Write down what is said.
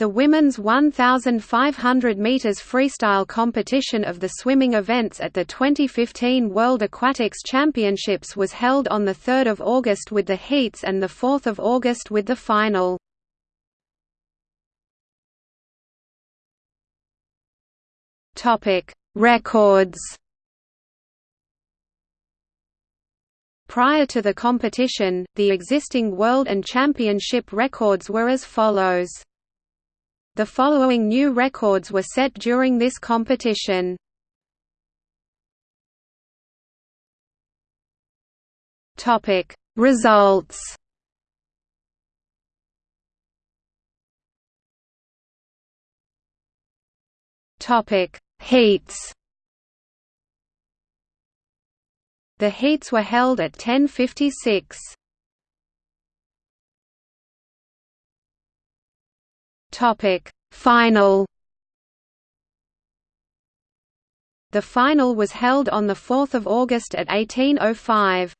The women's 1,500 meters freestyle competition of the swimming events at the 2015 World Aquatics Championships was held on 3 August with the heats and 4 August with the final. Records Prior to the competition, the existing world and championship records were as follows. The following new records were set during this competition. Topic Results Topic Heats The heats were held at 1056. Topic Final The final was held on 4 August at 1805.